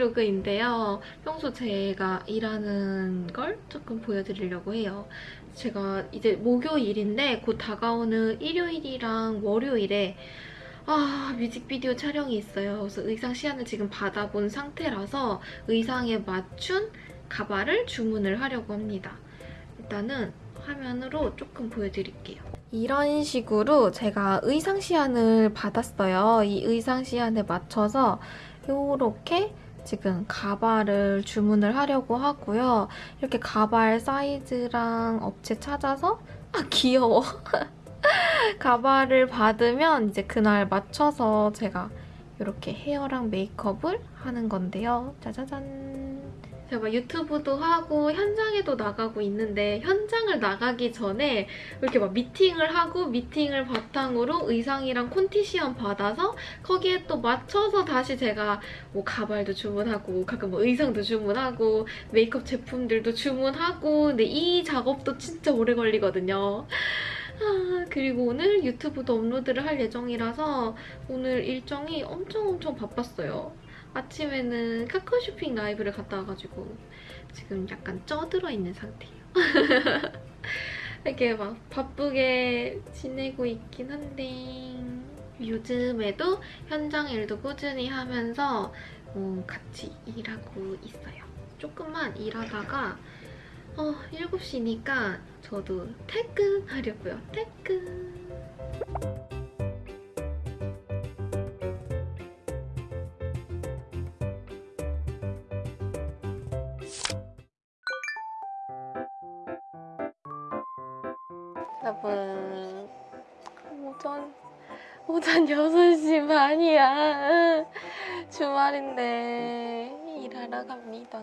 브이로그 브이로그인데요. 평소 제가 일하는 걸 조금 보여드리려고 해요. 제가 이제 목요일인데 곧 다가오는 일요일이랑 월요일에 아 뮤직비디오 촬영이 있어요. 그래서 의상 시안을 지금 받아본 상태라서 의상에 맞춘 가발을 주문을 하려고 합니다. 일단은 화면으로 조금 보여드릴게요. 이런 식으로 제가 의상 시안을 받았어요. 이 의상 시안에 맞춰서 이렇게 지금 가발을 주문을 하려고 하고요. 이렇게 가발 사이즈랑 업체 찾아서 아 귀여워. 가발을 받으면 이제 그날 맞춰서 제가 이렇게 헤어랑 메이크업을 하는 건데요. 짜자잔. 제가 유튜브도 하고 현장에도 나가고 있는데 현장을 나가기 전에 이렇게 막 미팅을 하고 미팅을 바탕으로 의상이랑 콘티 시험 받아서 거기에 또 맞춰서 다시 제가 뭐 가발도 주문하고 가끔 뭐 의상도 주문하고 메이크업 제품들도 주문하고 근데 이 작업도 진짜 오래 걸리거든요. 아, 그리고 오늘 유튜브도 업로드를 할 예정이라서 오늘 일정이 엄청 엄청 바빴어요. 아침에는 카카오 쇼핑 라이브를 갔다 와가지고 지금 약간 쪄들어 있는 상태예요. 이렇게 막 바쁘게 지내고 있긴 한데 요즘에도 현장 일도 꾸준히 하면서 어, 같이 일하고 있어요. 조금만 일하다가 어, 7시니까 저도 퇴근하려고요. 퇴근! 오전 6시 반이야. 주말인데 일하러 갑니다.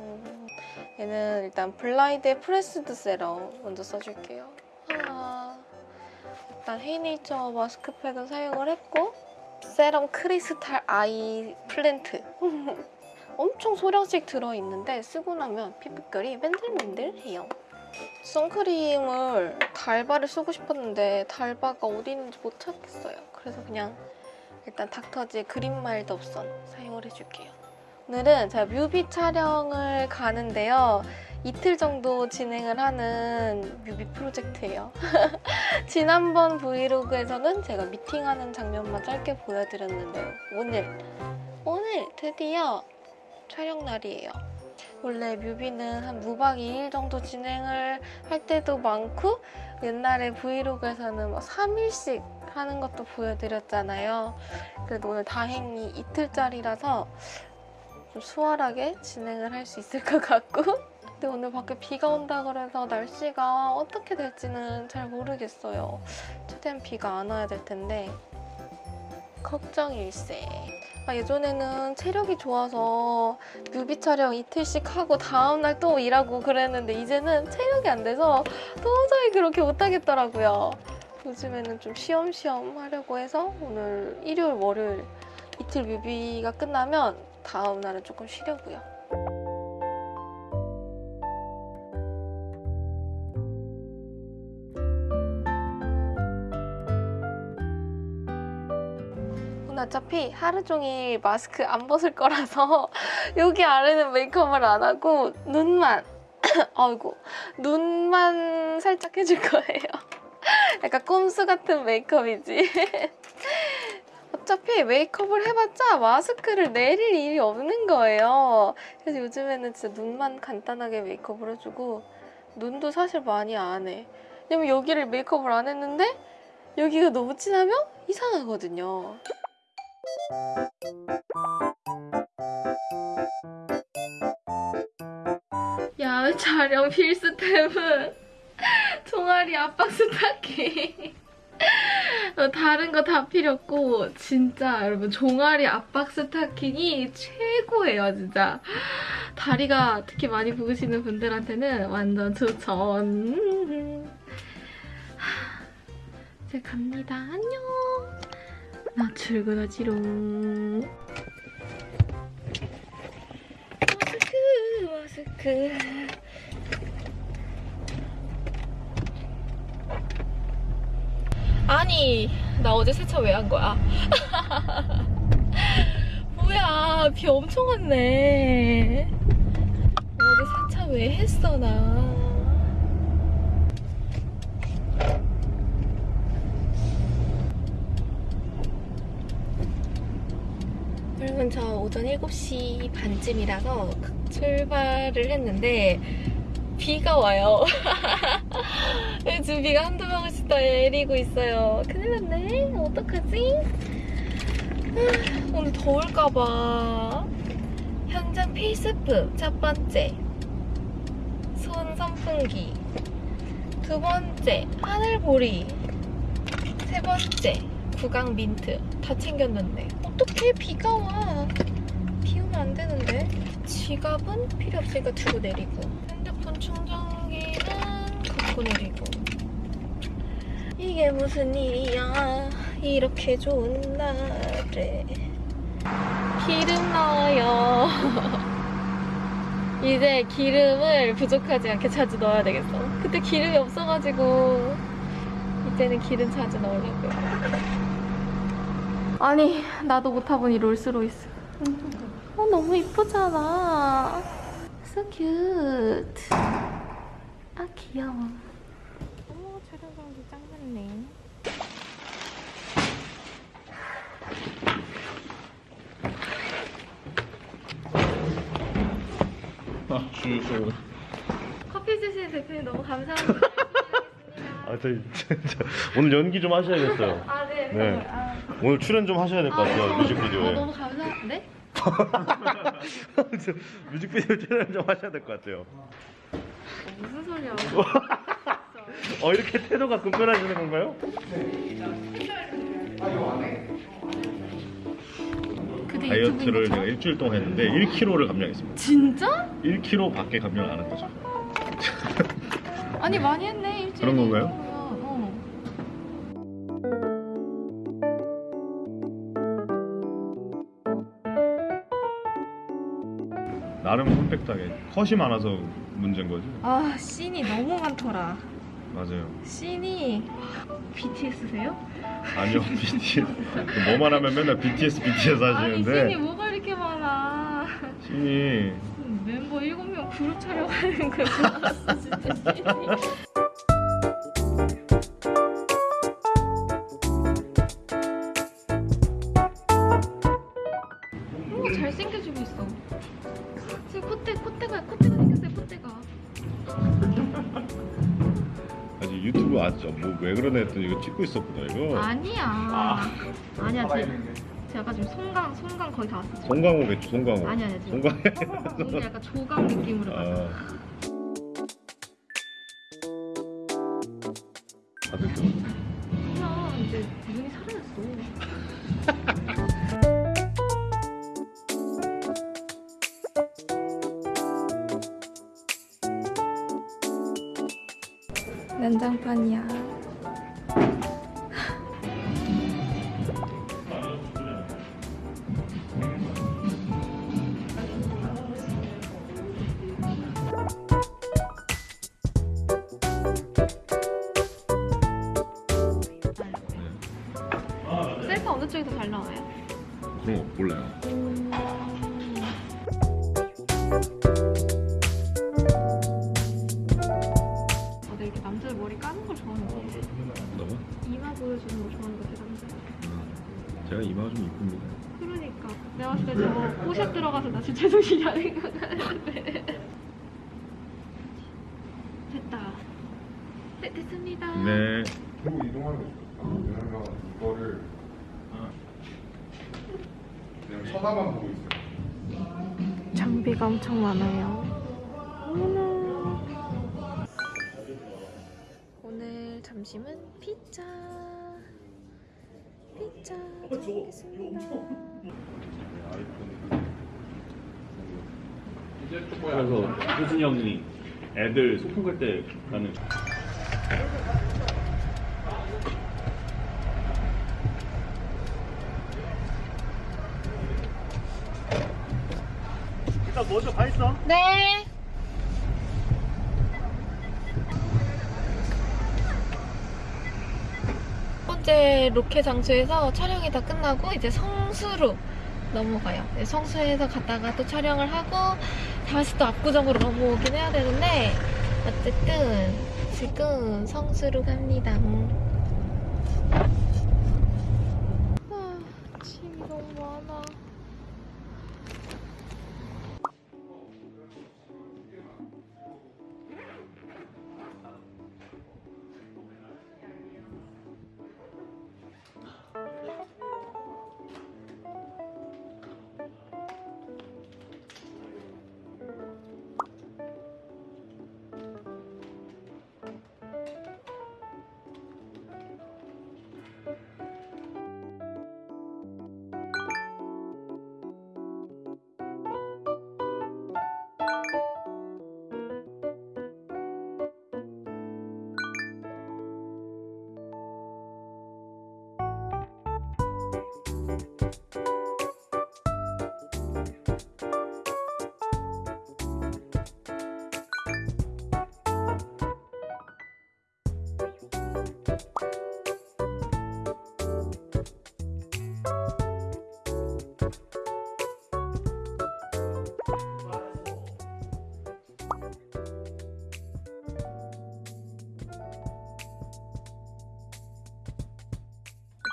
얘는 일단 블라이드의 pressed serum 먼저 써줄게요. 아, 일단 헤이네이처 마스크팩은 사용을 했고 serum crystal ice plant. 엄청 소량씩 들어있는데 쓰고 나면 피부결이 맨들맨들해요. 선크림을 달바를 쓰고 싶었는데 달바가 어디 있는지 못 찾겠어요. 그래서 그냥 일단 닥터지의 green mild up sun 사용을 해줄게요. 오늘은 제가 뮤비 촬영을 가는데요. 이틀 정도 진행을 하는 뮤비 프로젝트예요. 지난번 브이로그에서는 제가 미팅하는 장면만 짧게 보여드렸는데 오늘, 오늘 드디어 촬영 날이에요. 원래 뮤비는 한 무박 2일 정도 진행을 할 때도 많고 옛날에 브이로그에서는 뭐 3일씩 하는 것도 보여드렸잖아요. 그래도 오늘 다행히 이틀짜리라서 좀 수월하게 진행을 할 수 있을 것 같고 근데 오늘 밖에 비가 온다 그래서 날씨가 어떻게 될지는 잘 모르겠어요. 최대한 비가 안 와야 될 텐데 걱정일세. 아, 예전에는 체력이 좋아서 뮤비 촬영 이틀씩 하고 다음날 또 일하고 그랬는데 이제는 체력이 안 돼서 도저히 그렇게 못하겠더라고요. 요즘에는 좀 쉬엄쉬엄 하려고 해서 오늘 일요일, 월요일 이틀 뮤비가 끝나면 다음 날은 조금 쉬려고요. 어차피 하루 종일 마스크 안 벗을 거라서 여기 아래는 메이크업을 안 하고 눈만 아이고 눈만 살짝 해줄 거예요. 약간 꼼수 같은 메이크업이지. 어차피 메이크업을 해봤자 마스크를 내릴 일이 없는 거예요. 그래서 요즘에는 진짜 눈만 간단하게 메이크업을 해주고 눈도 사실 많이 안 해. 왜냐면 여기를 메이크업을 안 했는데 여기가 너무 진하면 이상하거든요. 야 촬영 필수템은 종아리 압박 스타킹. 어, 다른 거 다 필요 없고 진짜 여러분 종아리 압박 스타킹이 최고예요 진짜. 다리가 특히 많이 부으시는 분들한테는 완전 추천. 이제 갑니다. 안녕. 나 출근하지롱. 마스크 마스크 아니 나 어제 세차 왜 한 거야? 뭐야 아, 비 엄청 왔네. 어제 세차 왜 했어, 나. 여러분, 저 오전 7시 반쯤이라서 출발을 했는데, 비가 와요. 지금 비가 한두 방울 내리고 있어요. 큰일 났네. 어떡하지? 아, 오늘 더울까봐. 현장 필수품 첫 번째. 손 선풍기. 두 번째, 하늘보리. 세 번째, 구강 민트. 다 챙겼는데. 어떻게 비가 와? 비 오면 안 되는데. 지갑은 필요 없으니까 두고 내리고. 핸드폰 충전기는 갖고 내리고. 이게 무슨 일이야. 이렇게 좋은 날에. 기름 넣어요. 이제 기름을 부족하지 않게 자주 넣어야 되겠어. 그때 기름이 없어가지고 이제는 기름 자주 넣으려고요. 아니 나도 못타보니 롤스로이스. 어 너무 이쁘잖아. So cute. 아 귀여워. 어머 촬영장도 짱 많네. 아, 주소. 커피 주신 대표님 너무 감사합니다. 아, 저 진짜 오늘 연기 좀 하셔야겠어요. 아 네. 네. 아, 오늘 출연 좀 하셔야 될 것 같아요. 아, 뮤직비디오에. 너무 감사한데? 저 뮤직비디오 출연 좀 하셔야 될 것 같아요. 무슨 소리야? 어 이렇게 태도가 급변하시는 건가요? 그대 다이어트를 제가? 일주일 동안 했는데 1kg를 감량했습니다. 진짜? 1kg밖에 감량 안 한 거죠. 아니 많이 했네 일주일. 그런 건가요? 어. 나름 컴팩트하게 컷이 많아서 문제인 거지. 아 씬이 너무 많더라. 맞아요. 씬이 BTS세요? 아니요 BTS 뭐만 하면 맨날 BTS BTS 아니 씬이 하시는데 뭐가 이렇게 많아? 신이 멤버 7명 그룹 촬영하는 거 봤어 진짜 씬이. 오 잘생겨지고 있어. 지금 콧대 콧대가 콧대가 생겼어요 콧대가. 아직 유튜브 아죠 뭐왜 그러나 했더니 이거 찍고 있었구나 이거. 아니야. 아 니야 제, 제가 지금 송강 송강 거의 다 왔어. 지금. 송강호겠죠 송강호. 아니 아니 지금. 송강호. 오늘 약간 조강 느낌으로 가자. 아. 다들 좀 그냥 이제 눈이 사라졌어. 어느 쪽이 더 잘 나와요? 그런 거 몰라요. 다들 이렇게 남자들 머리 까는 걸 좋아하는 거 같아. 너무? 이마 보여주는 거 좋아하는 거 같아, 남자. 제가 이마가 좀 이쁩니다. 그러니까. 내가 봤을 때 저거 포샵 들어가서 나 진짜 정신이 안 생각하는데. 됐다. 네, 됐습니다. 네. 그리고 이동하는 거 좋다. 왜냐면 이거를 그냥 쳐다만 보고 있어요. 장비가 엄청 많아요. 어머나. 오늘 점심은 피자. 피자 먹겠습니다. 그래서 효진이 형이 애들 소풍 갈때 가는 일단 먼저 가 있어. 네. 첫 번째 로켓 장소에서 촬영이 다 끝나고 이제 성수로 넘어가요. 네, 성수에서 갔다가 또 촬영을 하고 다시 또 압구정으로 넘어오긴 해야 되는데 어쨌든 지금 성수로 갑니다.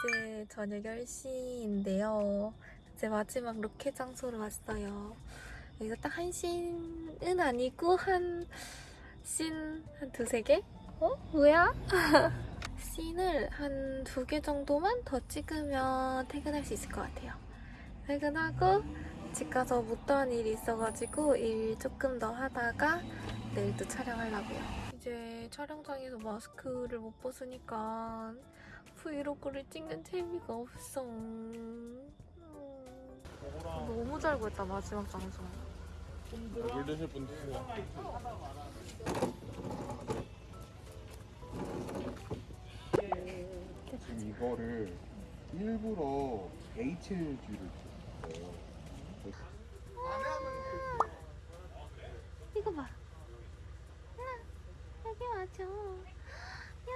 이제 저녁 10시인데요. 제 마지막 로켓 장소로 왔어요. 여기서 딱 한 씬은 아니고 한 씬 한 두세 개? 어? 뭐야? 씬을 한 두 개 정도만 더 찍으면 퇴근할 수 있을 것 같아요. 퇴근하고 집 가서 못한 일이 있어가지고 일 조금 더 하다가 내일 또 촬영하려고요. 이제 촬영장에서 마스크를 못 벗으니까 브이로그를 찍는 재미가 없어. 음. 너무 잘 구했다 마지막 장소. 물 드실 분 드세요. 이거를 일부러 HLG를 줬어요. 이거 봐. 야, 여기 와줘. 야.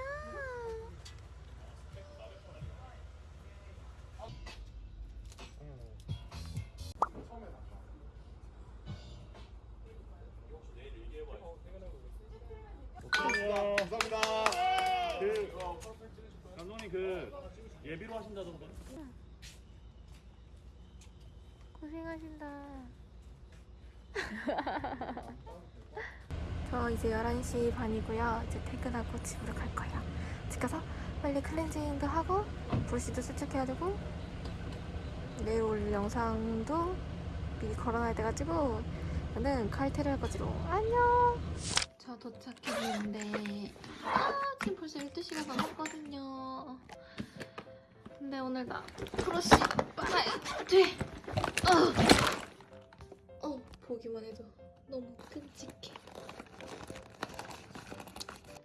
감사합니다. 그 감독님 그 예비로 하신다던데. 고생하신다. 저 이제 11시 반이고요. 이제 퇴근하고 집으로 갈 거예요. 집 가서 빨리 클렌징도 하고 브러쉬도 세척해야 되고 내일 올 영상도 미리 걸어놔야 돼가지고 저는 칼퇴를 할 거지로 안녕! 저 도착했는데 아 지금 벌써 12시가 넘었거든요. 근데 오늘 나 브러쉬 빨아야 돼. 어. 어, 보기만 해도 너무 끔찍해.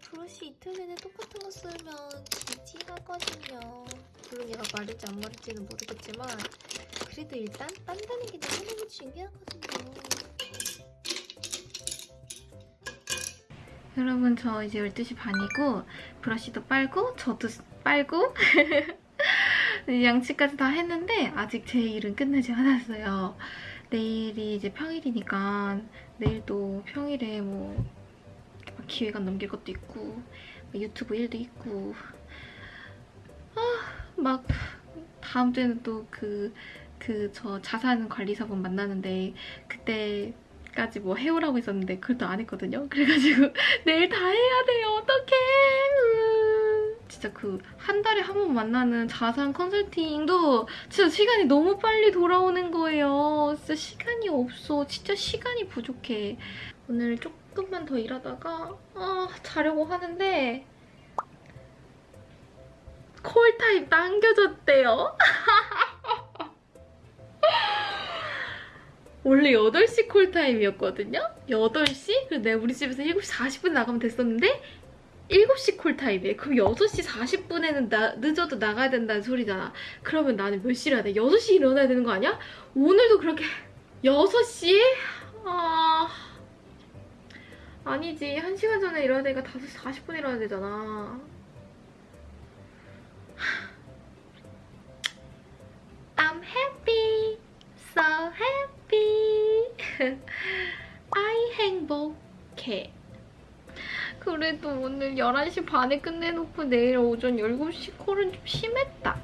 브러쉬 이틀 내내 똑같은 거 쓰면 지지하거든요. 물론 얘가 마를지 안 마를지는 모르겠지만 그래도 일단 딴다는 게 너무너무 중요하거든요. 여러분 저 이제 12시 반이고 브러쉬도 빨고 저도 빨고 양치까지 다 했는데 아직 제 일은 끝나지 않았어요. 내일이 이제 평일이니까 내일도 평일에 뭐 기획안 넘길 것도 있고 뭐 유튜브 일도 있고 아 막 다음 주에는 또 그 그 저 자산 관리사분 만나는데 그때 까지 뭐 해오라고 했었는데 그걸 또 안 했거든요. 그래가지고 내일 다 해야 돼요. 어떡해. 음. 진짜 그 한 달에 한 번 만나는 자산 컨설팅도 진짜 시간이 너무 빨리 돌아오는 거예요. 진짜 시간이 없어. 진짜 시간이 부족해. 오늘 조금만 더 일하다가 아, 자려고 하는데 콜타임 당겨졌대요. 원래 8시 콜타임이었거든요? 8시? 그래서 내가 우리 집에서 7시 40분 나가면 됐었는데 7시 콜 타임이에요. 그럼 6시 40분에는 나, 늦어도 나가야 된다는 소리잖아. 그러면 나는 몇 시에 일어나야 돼? 6시에 일어나야 되는 거 아니야? 오늘도 그렇게 6시에? 아... 아니지. 1시간 전에 일어나야 되니까 5시 40분에 일어나야 되잖아. I'm happy. 아이 행복해. 그래도 오늘 11시 반에 끝내놓고 내일 오전 7시 콜은 좀 심했다.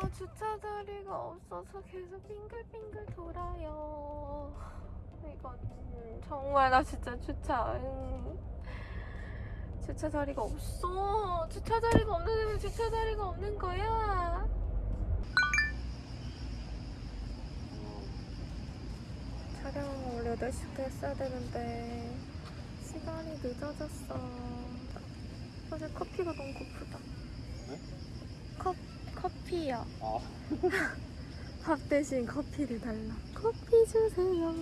아, 주차 자리가 없어서 계속 빙글빙글 돌아요. 이건 음, 정말 나 진짜 주차 음, 주차 자리가 없어 주차 자리가 없는데 주차 자리가 없는 거야 촬영 원래 8시부터 했어야 되는데 시간이 늦어졌어 어제 커피가 너무 고프다 네? 컵, 커피요 아. 밥 대신 커피를 달라 커피 주세요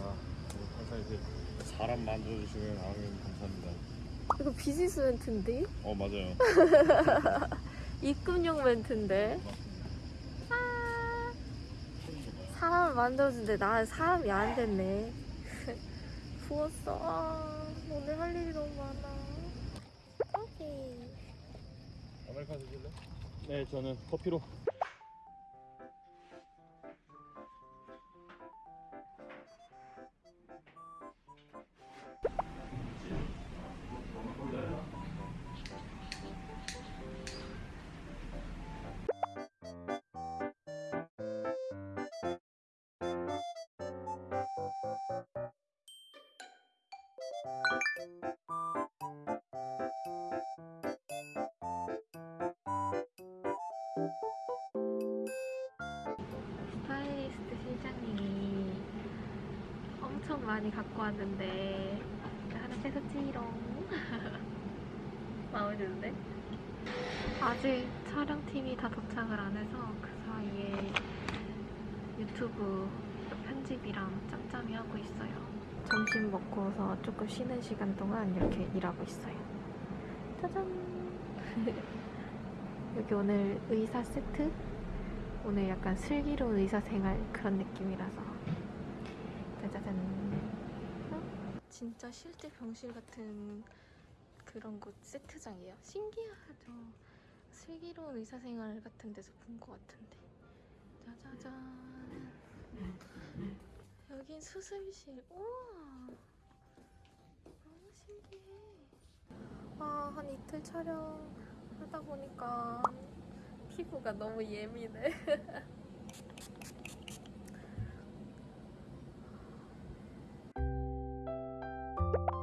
아, 항상 이제 사람 만들어주시면 아멘 감사합니다. 이거 비즈니스 멘트인데? 어 맞아요. 입금용 멘트인데? 아, 사람을 만들어준데 나 사람이 안 됐네. 부었어. 아, 오늘 할 일이 너무 많아. 아 메리카노 드실래? 네, 저는 커피로. 많이 갖고 왔는데. 하나 뺏었지롱 마음에 드는데? 아직 촬영팀이 다 도착을 안 해서 그 사이에 유튜브 편집이랑 짬짬이 하고 있어요. 점심 먹고서 조금 쉬는 시간 동안 이렇게 일하고 있어요. 짜잔! 여기 오늘 의사 세트? 오늘 약간 슬기로운 의사 생활 그런 느낌이라서. 짜자잔. 어? 진짜 실제 병실 같은 그런 곳 세트장이에요? 신기하죠. 슬기로운 의사생활 같은 데서 본 것 같은데. 짜자잔. 여긴 수술실. 우와. 너무 신기해. 아 한 이틀 촬영 하다 보니까 피부가 너무 예민해. 많